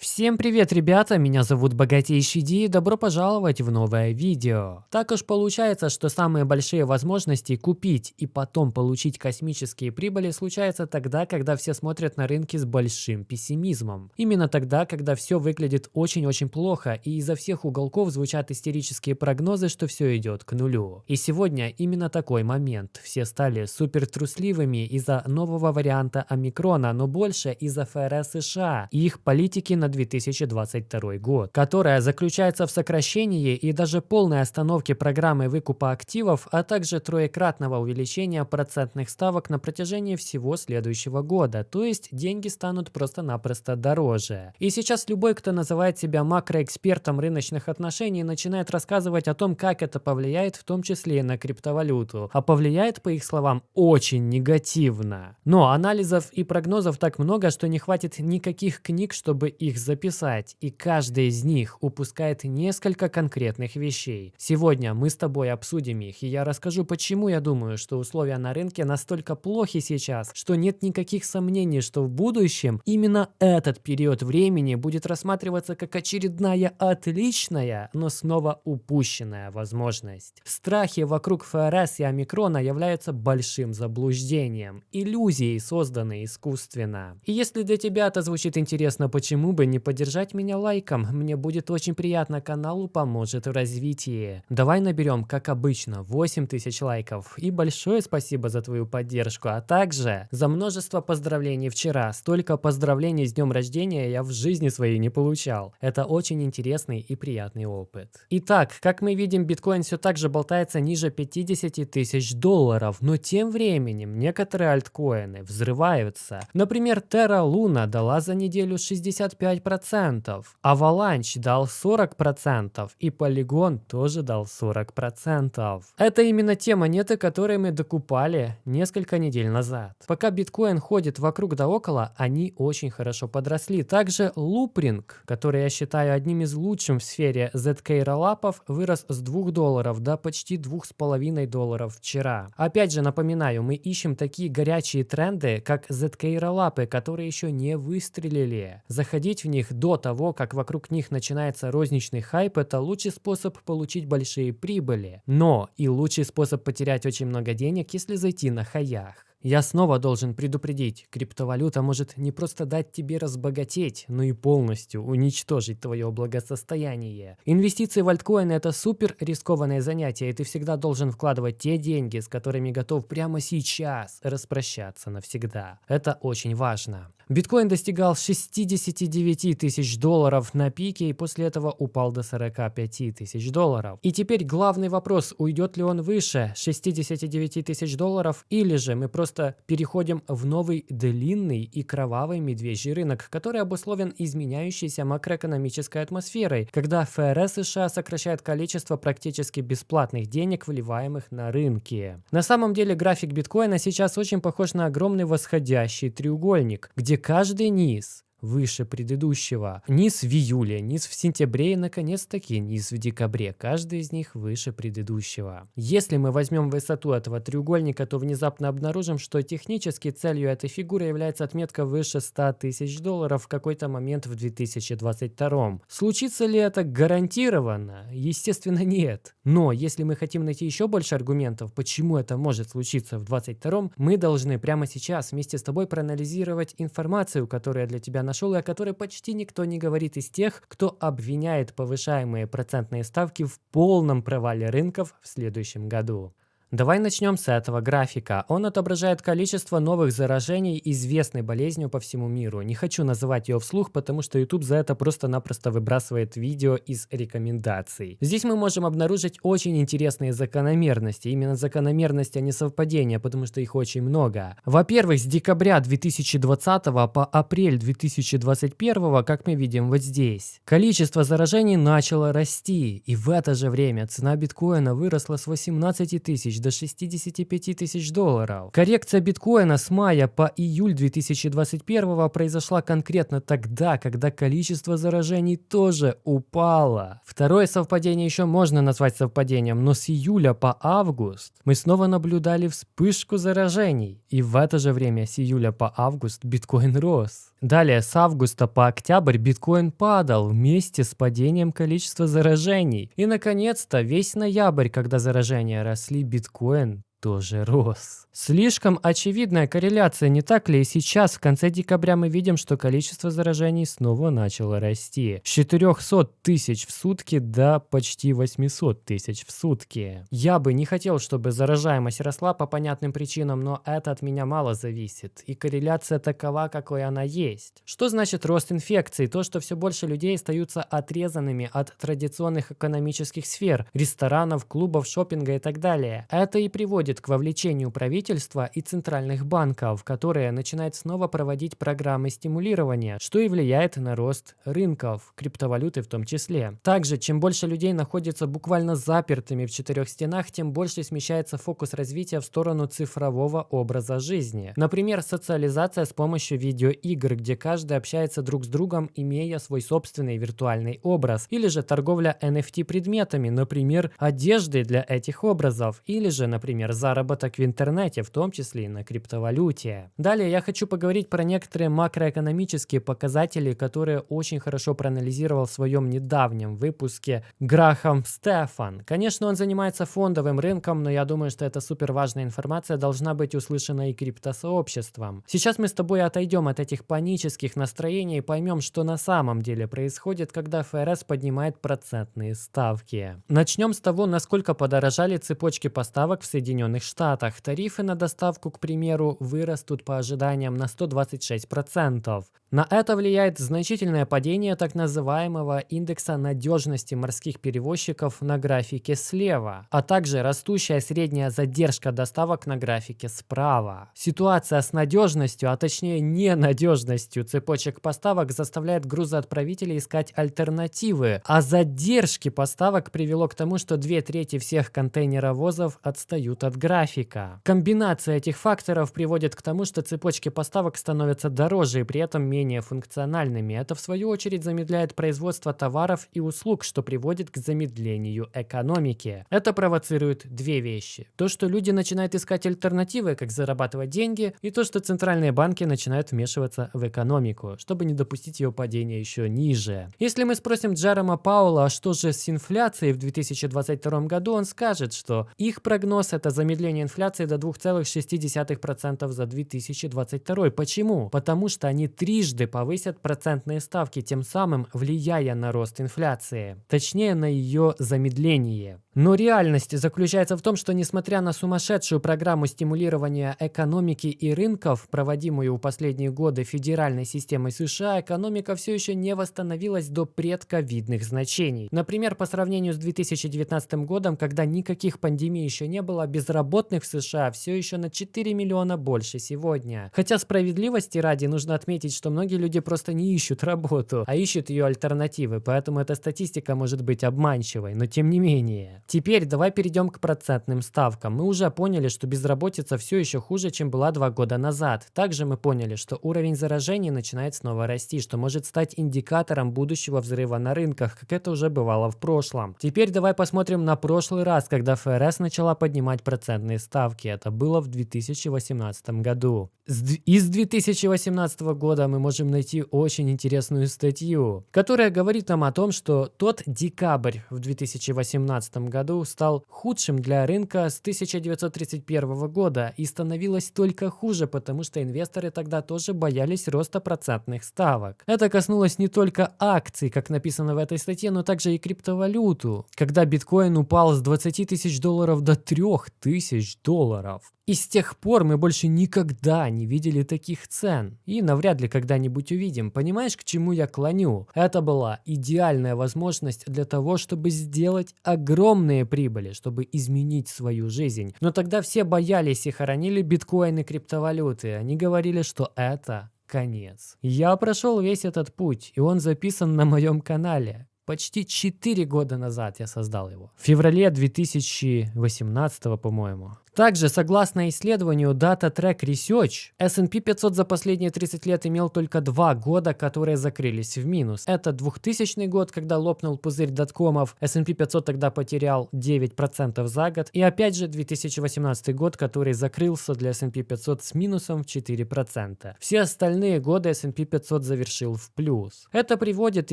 Всем привет, ребята! Меня зовут Богатейший Ди и добро пожаловать в новое видео. Так уж получается, что самые большие возможности купить и потом получить космические прибыли случаются тогда, когда все смотрят на рынки с большим пессимизмом. Именно тогда, когда все выглядит очень-очень плохо и изо всех уголков звучат истерические прогнозы, что все идет к нулю. И сегодня именно такой момент. Все стали супер трусливыми из-за нового варианта омикрона, но больше из-за ФРС США и их политики на 2022 год, которая заключается в сокращении и даже полной остановке программы выкупа активов, а также троекратного увеличения процентных ставок на протяжении всего следующего года, то есть деньги станут просто-напросто дороже. И сейчас любой, кто называет себя макроэкспертом рыночных отношений, начинает рассказывать о том, как это повлияет в том числе и на криптовалюту. А повлияет, по их словам, очень негативно. Но анализов и прогнозов так много, что не хватит никаких книг, чтобы их записать, и каждый из них упускает несколько конкретных вещей. Сегодня мы с тобой обсудим их, и я расскажу, почему я думаю, что условия на рынке настолько плохи сейчас, что нет никаких сомнений, что в будущем именно этот период времени будет рассматриваться как очередная отличная, но снова упущенная возможность. Страхи вокруг ФРС и омикрона являются большим заблуждением, иллюзией, созданной искусственно. И если для тебя это звучит интересно, почему бы не поддержать меня лайком, мне будет очень приятно, каналу поможет в развитии. Давай наберем, как обычно, 8000 лайков. И большое спасибо за твою поддержку, а также за множество поздравлений вчера. Столько поздравлений с днем рождения я в жизни своей не получал. Это очень интересный и приятный опыт. Итак, как мы видим, биткоин все так же болтается ниже 50 тысяч долларов, но тем временем некоторые альткоины взрываются. Например, Terra Luna дала за неделю 65% 5%, Avalanche дал 40% и Polygon тоже дал 40%. Это именно те монеты, которые мы докупали несколько недель назад. Пока биткоин ходит вокруг да около, они очень хорошо подросли. Также Loopring, который я считаю одним из лучших в сфере ZK роллапов, вырос с 2 долларов до почти 2,5 долларов вчера. Опять же напоминаю, мы ищем такие горячие тренды, как ZK роллапы, которые еще не выстрелили. Заходить в них до того, как вокруг них начинается розничный хайп, это лучший способ получить большие прибыли. Но и лучший способ потерять очень много денег, если зайти на хаях. Я снова должен предупредить, криптовалюта может не просто дать тебе разбогатеть, но и полностью уничтожить твое благосостояние. Инвестиции в альткоины это супер рискованное занятие, и ты всегда должен вкладывать те деньги, с которыми готов прямо сейчас распрощаться навсегда. Это очень важно. Биткоин достигал 69 тысяч долларов на пике и после этого упал до 45 тысяч долларов. И теперь главный вопрос, уйдет ли он выше 69 тысяч долларов или же мы просто переходим в новый длинный и кровавый медвежий рынок, который обусловлен изменяющейся макроэкономической атмосферой, когда ФРС США сокращает количество практически бесплатных денег, вливаемых на рынки. На самом деле график биткоина сейчас очень похож на огромный восходящий треугольник, где каждый низ выше предыдущего. Низ в июле, низ в сентябре и, наконец-таки, низ в декабре. Каждый из них выше предыдущего. Если мы возьмем высоту этого треугольника, то внезапно обнаружим, что технически целью этой фигуры является отметка выше 100 тысяч долларов в какой-то момент в 2022. Случится ли это гарантированно? Естественно, нет. Но если мы хотим найти еще больше аргументов, почему это может случиться в 2022, мы должны прямо сейчас вместе с тобой проанализировать информацию, которая для тебя нашел и о которой почти никто не говорит из тех, кто обвиняет повышаемые процентные ставки в полном провале рынков в следующем году. Давай начнем с этого графика. Он отображает количество новых заражений известной болезнью по всему миру. Не хочу называть ее вслух, потому что YouTube за это просто-напросто выбрасывает видео из рекомендаций. Здесь мы можем обнаружить очень интересные закономерности. Именно закономерности, а не совпадения, потому что их очень много. Во-первых, с декабря 2020 по апрель 2021, как мы видим вот здесь, количество заражений начало расти. И в это же время цена биткоина выросла с 18 тысяч до 65 тысяч долларов. Коррекция биткоина с мая по июль 2021 произошла конкретно тогда, когда количество заражений тоже упало. Второе совпадение еще можно назвать совпадением, но с июля по август мы снова наблюдали вспышку заражений. И в это же время с июля по август биткоин рос. Далее с августа по октябрь биткоин падал вместе с падением количества заражений. И наконец-то весь ноябрь, когда заражения росли, биткоин тоже рос. Слишком очевидная корреляция, не так ли? И сейчас, в конце декабря, мы видим, что количество заражений снова начало расти. С 400 тысяч в сутки до почти 800 тысяч в сутки. Я бы не хотел, чтобы заражаемость росла по понятным причинам, но это от меня мало зависит. И корреляция такова, какой она есть. Что значит рост инфекций? То, что все больше людей остаются отрезанными от традиционных экономических сфер, ресторанов, клубов, шопинга и так далее. Это и приводит приводит к вовлечению правительства и центральных банков, которые начинают снова проводить программы стимулирования, что и влияет на рост рынков, криптовалюты в том числе. Также, чем больше людей находится буквально запертыми в четырех стенах, тем больше смещается фокус развития в сторону цифрового образа жизни. Например, социализация с помощью видеоигр, где каждый общается друг с другом, имея свой собственный виртуальный образ, или же торговля NFT предметами, например, одеждой для этих образов, или же, например, заработок в интернете, в том числе и на криптовалюте. Далее я хочу поговорить про некоторые макроэкономические показатели, которые очень хорошо проанализировал в своем недавнем выпуске Грахам Стефан. Конечно, он занимается фондовым рынком, но я думаю, что эта супер важная информация должна быть услышана и криптосообществом. Сейчас мы с тобой отойдем от этих панических настроений и поймем, что на самом деле происходит, когда ФРС поднимает процентные ставки. Начнем с того, насколько подорожали цепочки поставок в Соединенных Соединенных Штатах тарифы на доставку, к примеру, вырастут по ожиданиям на 126%. На это влияет значительное падение так называемого индекса надежности морских перевозчиков на графике слева, а также растущая средняя задержка доставок на графике справа. Ситуация с надежностью, а точнее ненадежностью цепочек поставок заставляет грузоотправителей искать альтернативы, а задержки поставок привело к тому, что две трети всех контейнеровозов отстают от графика. Комбинация этих факторов приводит к тому, что цепочки поставок становятся дороже и при этом менее менее функциональными. Это в свою очередь замедляет производство товаров и услуг, что приводит к замедлению экономики. Это провоцирует две вещи. То, что люди начинают искать альтернативы, как зарабатывать деньги, и то, что центральные банки начинают вмешиваться в экономику, чтобы не допустить ее падения еще ниже. Если мы спросим Джерома Паула, а что же с инфляцией в 2022 году, он скажет, что их прогноз это замедление инфляции до 2,6% за 2022. Почему? Потому что они трижды трижды повысят процентные ставки, тем самым влияя на рост инфляции, точнее на ее замедление. Но реальность заключается в том, что несмотря на сумасшедшую программу стимулирования экономики и рынков, проводимую в последние годы федеральной системой США, экономика все еще не восстановилась до предковидных значений. Например, по сравнению с 2019 годом, когда никаких пандемий еще не было, безработных в США все еще на 4 миллиона больше сегодня. Хотя справедливости ради нужно отметить, что многие люди просто не ищут работу, а ищут ее альтернативы, поэтому эта статистика может быть обманчивой, но тем не менее. Теперь давай перейдем к процентным ставкам. Мы уже поняли, что безработица все еще хуже, чем была два года назад. Также мы поняли, что уровень заражений начинает снова расти, что может стать индикатором будущего взрыва на рынках, как это уже бывало в прошлом. Теперь давай посмотрим на прошлый раз, когда ФРС начала поднимать процентные ставки. Это было в 2018 году. Из 2018 года мы можем найти очень интересную статью, которая говорит нам о том, что тот декабрь в 2018 году стал худшим для рынка с 1931 года и становилось только хуже, потому что инвесторы тогда тоже боялись роста процентных ставок. Это коснулось не только акций, как написано в этой статье, но также и криптовалюту, когда биткоин упал с 20 тысяч долларов до 3 тысяч долларов. И с тех пор мы больше никогда не видели таких цен. И навряд ли когда-нибудь увидим. Понимаешь, к чему я клоню? Это была идеальная возможность для того, чтобы сделать огромные прибыли, чтобы изменить свою жизнь. Но тогда все боялись и хоронили биткоины и криптовалюты. Они говорили, что это конец. Я прошел весь этот путь, и он записан на моем канале. Почти 4 года назад я создал его. В феврале 2018, по-моему. Также, согласно исследованию Data Track Research, S&P 500 за последние 30 лет имел только два года, которые закрылись в минус. Это 2000 год, когда лопнул пузырь доткомов, S&P 500 тогда потерял 9% за год, и опять же 2018 год, который закрылся для S&P 500 с минусом в 4%. Все остальные годы S&P 500 завершил в плюс. Это приводит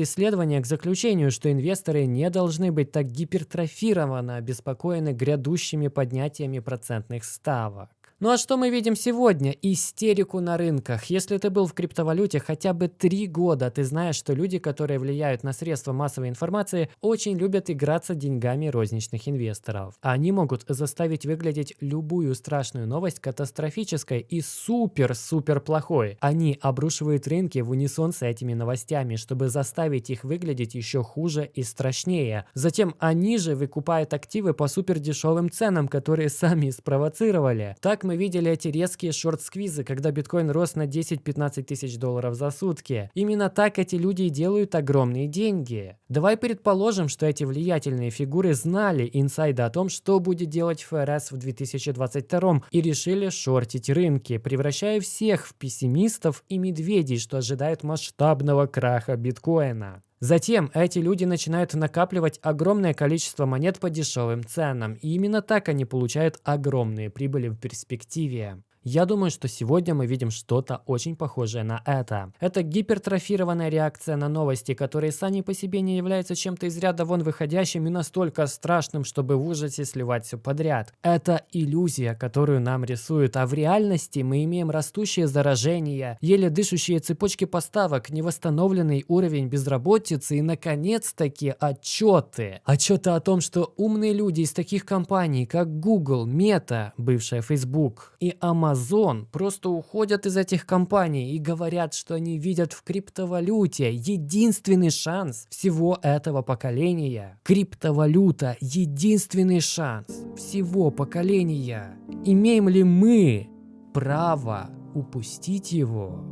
исследование к заключению, что инвесторы не должны быть так гипертрофированно обеспокоены грядущими поднятиями процентных ставок. Ну а что мы видим сегодня? Истерику на рынках. Если ты был в криптовалюте хотя бы три года, ты знаешь, что люди, которые влияют на средства массовой информации, очень любят играться деньгами розничных инвесторов. Они могут заставить выглядеть любую страшную новость катастрофической и супер-супер плохой. Они обрушивают рынки в унисон с этими новостями, чтобы заставить их выглядеть еще хуже и страшнее. Затем они же выкупают активы по супер дешевым ценам, которые сами спровоцировали. Так мы видели эти резкие шорт-сквизы, когда биткоин рос на 10-15 тысяч долларов за сутки. Именно так эти люди и делают огромные деньги. Давай предположим, что эти влиятельные фигуры знали инсайды о том, что будет делать ФРС в 2022 и решили шортить рынки, превращая всех в пессимистов и медведей, что ожидают масштабного краха биткоина. Затем эти люди начинают накапливать огромное количество монет по дешевым ценам, и именно так они получают огромные прибыли в перспективе. Я думаю, что сегодня мы видим что-то очень похожее на это. Это гипертрофированная реакция на новости, которые сами по себе не являются чем-то из ряда вон выходящим и настолько страшным, чтобы в ужасе сливать все подряд. Это иллюзия, которую нам рисуют, а в реальности мы имеем растущее заражение, еле дышащие цепочки поставок, невосстановленный уровень безработицы и, наконец-таки, отчеты. Отчеты о том, что умные люди из таких компаний, как Google, Meta, бывшая Facebook, и Amazon, Amazon просто уходят из этих компаний и говорят, что они видят в криптовалюте единственный шанс всего этого поколения. Криптовалюта – единственный шанс всего поколения. Имеем ли мы право упустить его?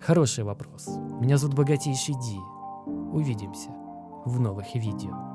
Хороший вопрос. Меня зовут Богатейший Ди. Увидимся в новых видео.